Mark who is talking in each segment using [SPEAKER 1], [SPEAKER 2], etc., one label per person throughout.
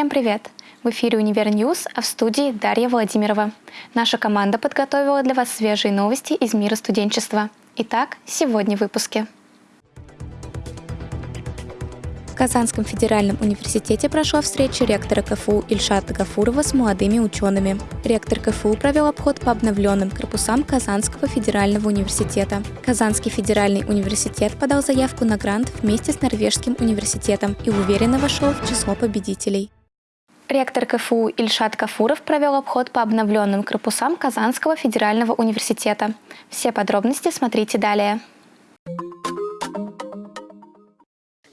[SPEAKER 1] Всем привет! В эфире «Univer News», а в студии Дарья Владимирова. Наша команда подготовила для вас свежие новости из мира студенчества. Итак, сегодня в выпуске. В Казанском федеральном университете прошла встреча ректора КФУ Ильшата Гафурова с молодыми учеными. Ректор КФУ провел обход по обновленным корпусам Казанского федерального университета. Казанский федеральный университет подал заявку на грант вместе с Норвежским университетом и уверенно вошел в число победителей. Ректор КФУ Ильшат Кафуров провел обход по обновленным корпусам Казанского федерального университета. Все подробности смотрите далее.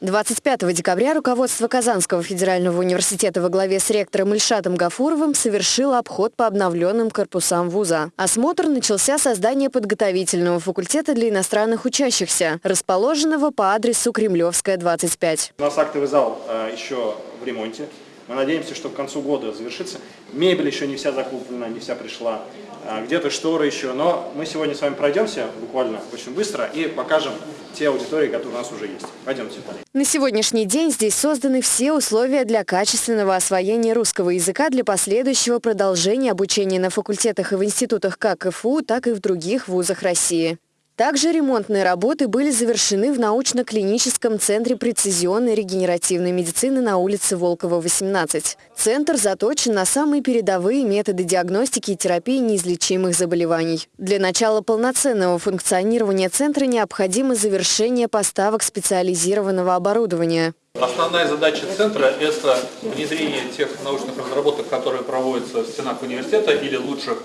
[SPEAKER 2] 25 декабря руководство Казанского федерального университета во главе с ректором Ильшатом Гафуровым совершило обход по обновленным корпусам вуза. Осмотр начался со здания подготовительного факультета для иностранных учащихся, расположенного по адресу Кремлевская, 25.
[SPEAKER 3] У нас актовый зал э, еще в ремонте. Мы надеемся, что к концу года завершится. Мебель еще не вся закуплена, не вся пришла. А, где-то шторы еще. Но мы сегодня с вами пройдемся буквально очень быстро и покажем те аудитории, которые у нас уже есть. Пойдемте.
[SPEAKER 2] На сегодняшний день здесь созданы все условия для качественного освоения русского языка для последующего продолжения обучения на факультетах и в институтах как КФУ, так и в других вузах России. Также ремонтные работы были завершены в научно-клиническом центре прецизионной регенеративной медицины на улице Волкова, 18. Центр заточен на самые передовые методы диагностики и терапии неизлечимых заболеваний. Для начала полноценного функционирования центра необходимо завершение поставок специализированного оборудования.
[SPEAKER 4] Основная задача центра – это внедрение тех научных разработок, которые проводятся в стенах университета или лучших,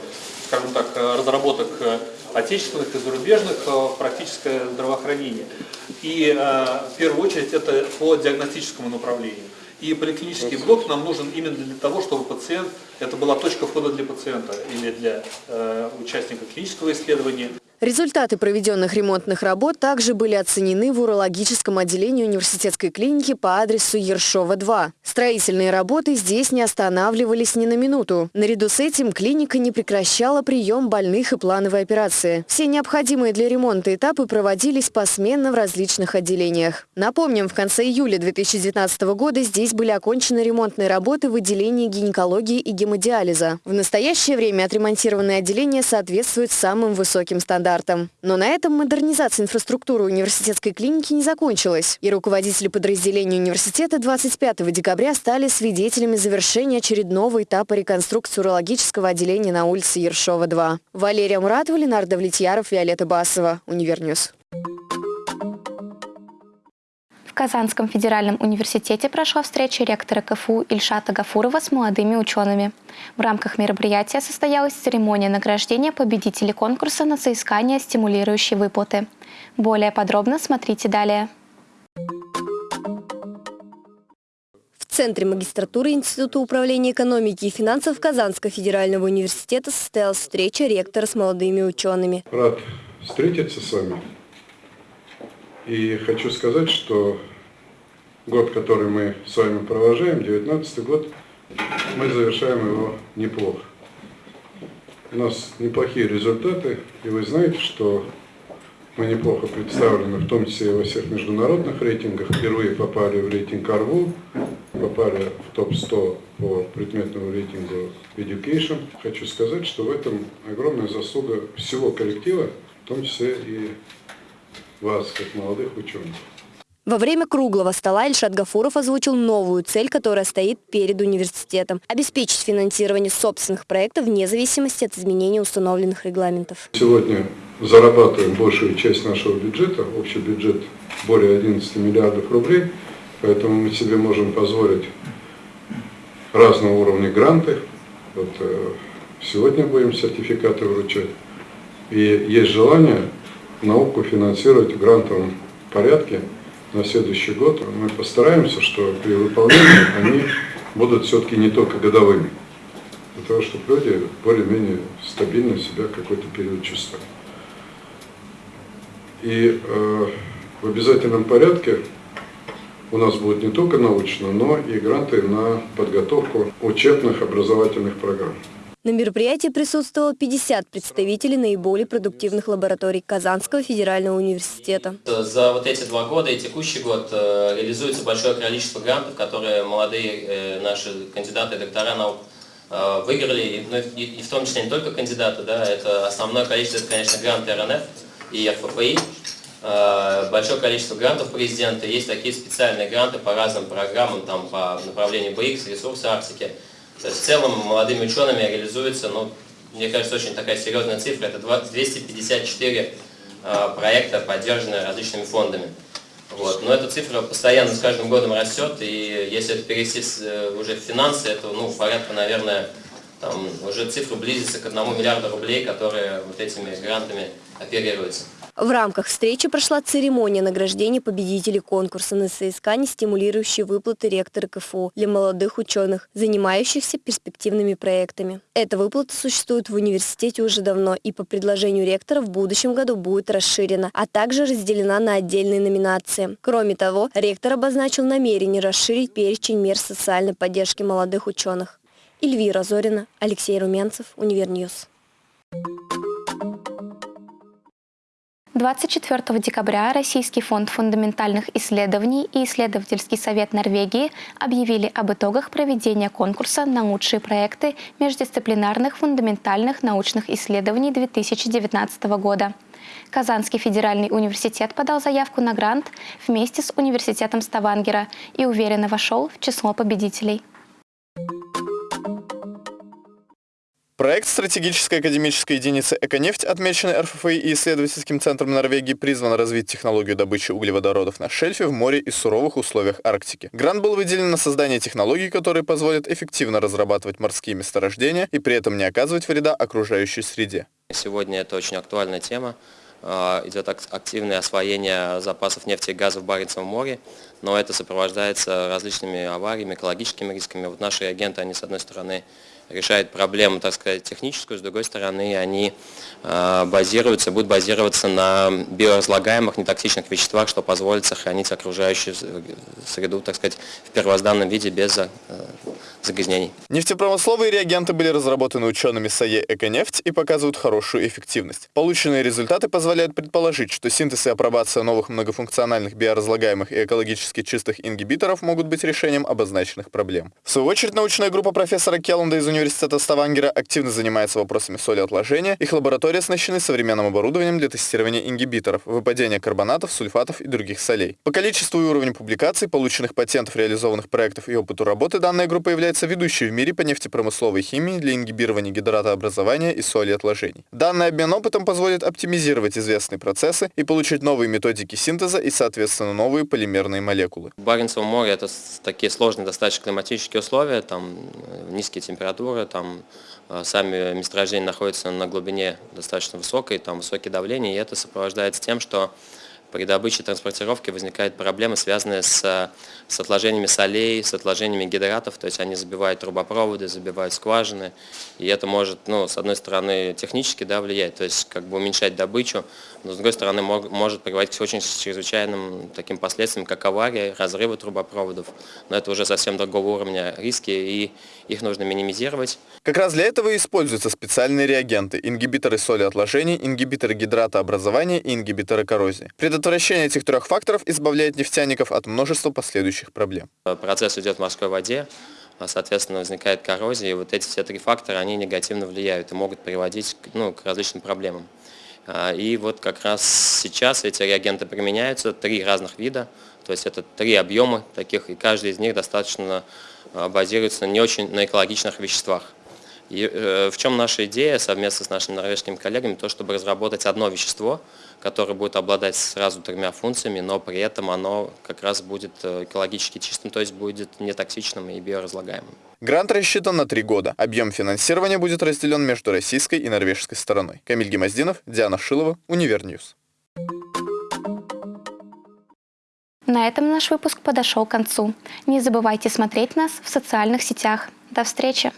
[SPEAKER 4] скажем так, разработок отечественных и зарубежных э, в практическое здравоохранение. И э, в первую очередь это по диагностическому направлению. И поликлинический блок нам нужен именно для того, чтобы пациент, это была точка входа для пациента или для э, участника клинического исследования.
[SPEAKER 2] Результаты проведенных ремонтных работ также были оценены в урологическом отделении университетской клиники по адресу Ершова, 2. Строительные работы здесь не останавливались ни на минуту. Наряду с этим клиника не прекращала прием больных и плановые операции. Все необходимые для ремонта этапы проводились посменно в различных отделениях. Напомним, в конце июля 2019 года здесь были окончены ремонтные работы в отделении гинекологии и гемодиализа. В настоящее время отремонтированные отделения соответствуют самым высоким стандартам стандартам. Но на этом модернизация инфраструктуры университетской клиники не закончилась. И руководители подразделений университета 25 декабря стали свидетелями завершения очередного этапа реконструкции урологического отделения на улице Ершова, 2. Валерия Муратова, Ленар Давлетьяров, Виолетта Басова. Univer News.
[SPEAKER 1] В Казанском федеральном университете прошла встреча ректора КФУ Ильшата Гафурова с молодыми учеными. В рамках мероприятия состоялась церемония награждения победителей конкурса на соискание стимулирующей выплаты. Более подробно смотрите далее.
[SPEAKER 2] В Центре магистратуры Института управления экономики и финансов Казанского федерального университета состоялась встреча ректора с молодыми учеными.
[SPEAKER 5] Рад встретиться с вами. И хочу сказать, что год, который мы с вами провожаем, 2019 год, мы завершаем его неплохо. У нас неплохие результаты, и вы знаете, что мы неплохо представлены, в том числе и во всех международных рейтингах. Впервые попали в рейтинг АРВУ, попали в топ-100 по предметному рейтингу Education. Хочу сказать, что в этом огромная заслуга всего коллектива, в том числе и вас, как молодых ученых.
[SPEAKER 2] Во время круглого стола Ильшат Гафуров озвучил новую цель, которая стоит перед университетом – обеспечить финансирование собственных проектов вне зависимости от изменения установленных регламентов.
[SPEAKER 5] Сегодня зарабатываем большую часть нашего бюджета, общий бюджет более 11 миллиардов рублей, поэтому мы себе можем позволить разного уровня гранты. Вот, э, сегодня будем сертификаты вручать. И есть желание науку финансировать в грантовом порядке на следующий год. Мы постараемся, что при выполнении они будут все-таки не только годовыми, для того, чтобы люди более-менее стабильно себя какой-то период чувствовали. И э, в обязательном порядке у нас будет не только научно, но и гранты на подготовку учебных образовательных программ.
[SPEAKER 6] На мероприятии присутствовало 50 представителей наиболее продуктивных лабораторий Казанского федерального университета.
[SPEAKER 7] За вот эти два года и текущий год э, реализуется большое количество грантов, которые молодые э, наши кандидаты доктора наук э, выиграли, ну, и в том числе не только кандидаты, да, это основное количество, это, конечно, гранты РНФ и РФПИ, большое количество грантов президента, есть такие специальные гранты по разным программам, там, по направлению БХ, ресурсы Арктики, то есть в целом молодыми учеными реализуется, ну, мне кажется, очень такая серьезная цифра, это 254 э, проекта, поддержанные различными фондами. Вот. Но эта цифра постоянно с каждым годом растет, и если это перевести э, уже в финансы, это ну, порядка, наверное, там, уже цифра близится к одному миллиарду рублей, которые вот этими грантами оперируются.
[SPEAKER 6] В рамках встречи прошла церемония награждения победителей конкурса на соискание, стимулирующие выплаты ректора КФУ для молодых ученых, занимающихся перспективными проектами. Эта выплата существует в университете уже давно и по предложению ректора в будущем году будет расширена, а также разделена на отдельные номинации. Кроме того, ректор обозначил намерение расширить перечень мер социальной поддержки молодых ученых. Эльвира Зорина, Алексей Румянцев, Univer News.
[SPEAKER 1] 24 декабря Российский фонд фундаментальных исследований и Исследовательский совет Норвегии объявили об итогах проведения конкурса на лучшие проекты междисциплинарных фундаментальных научных исследований 2019 года. Казанский федеральный университет подал заявку на грант вместе с университетом Ставангера и уверенно вошел в число победителей.
[SPEAKER 8] Проект стратегической академической единицы «Эконефть», отмеченный РФФИ и исследовательским центром Норвегии, призван развить технологию добычи углеводородов на шельфе в море и суровых условиях Арктики. Грант был выделен на создание технологий, которые позволят эффективно разрабатывать морские месторождения и при этом не оказывать вреда окружающей среде.
[SPEAKER 7] Сегодня это очень актуальная тема. А, идет активное освоение запасов нефти и газа в Баренцевом море, но это сопровождается различными авариями, экологическими рисками. Вот наши агенты, они с одной стороны решает проблему, так сказать, техническую, с другой стороны, они э, базируются, будут базироваться на биоразлагаемых, нетоксичных веществах, что позволит сохранить окружающую среду, так сказать, в первозданном виде без э, загрязнений.
[SPEAKER 8] Нефтепромысловые реагенты были разработаны учеными САЕ «Эконефть» и показывают хорошую эффективность. Полученные результаты позволяют предположить, что синтез и апробация новых многофункциональных биоразлагаемых и экологически чистых ингибиторов могут быть решением обозначенных проблем. В свою очередь, научная группа профессора Келланда из университета Ставангера активно занимается вопросами соли отложения. Их лаборатории оснащены современным оборудованием для тестирования ингибиторов, выпадения карбонатов, сульфатов и других солей. По количеству и уровню публикаций, полученных патентов, реализованных проектов и опыту работы, данная группа является ведущей в мире по нефтепромысловой химии для ингибирования гидратообразования и соли отложений. Данный обмен опытом позволит оптимизировать известные процессы и получить новые методики синтеза и, соответственно, новые полимерные молекулы.
[SPEAKER 7] Баренцево море – это такие сложные достаточно климатические условия, там э, низкие температуры, там э, сами месторождения находятся на глубине достаточно высокой, там высокие давления, и это сопровождается тем, что при добыче и транспортировке возникают проблемы, связанные с, с отложениями солей, с отложениями гидратов, то есть они забивают трубопроводы, забивают скважины, и это может, ну, с одной стороны, технически да, влиять, то есть как бы уменьшать добычу, но с другой стороны мог, может приводить к очень чрезвычайным таким последствиям, как авария, разрывы трубопроводов, но это уже совсем другого уровня риски, и их нужно минимизировать.
[SPEAKER 8] Как раз для этого и используются специальные реагенты, ингибиторы соли отложений, ингибиторы гидратообразования и ингибиторы коррозии. Этих трех факторов избавляет нефтяников от множества последующих проблем.
[SPEAKER 7] Процесс идет в морской воде, а, соответственно, возникает коррозия, и вот эти все три фактора, они негативно влияют и могут приводить ну, к различным проблемам. А, и вот как раз сейчас эти реагенты применяются, три разных вида, то есть это три объема таких, и каждый из них достаточно а, базируется не очень на экологичных веществах. И, э, в чем наша идея совместно с нашими норвежскими коллегами, то чтобы разработать одно вещество, которое будет обладать сразу тремя функциями, но при этом оно как раз будет э, экологически чистым, то есть будет нетоксичным и биоразлагаемым.
[SPEAKER 8] Грант рассчитан на три года. Объем финансирования будет разделен между российской и норвежской стороной. Камиль Гимаздинов, Диана Шилова, Univer News.
[SPEAKER 1] На этом наш выпуск подошел к концу. Не забывайте смотреть нас в социальных сетях. До встречи!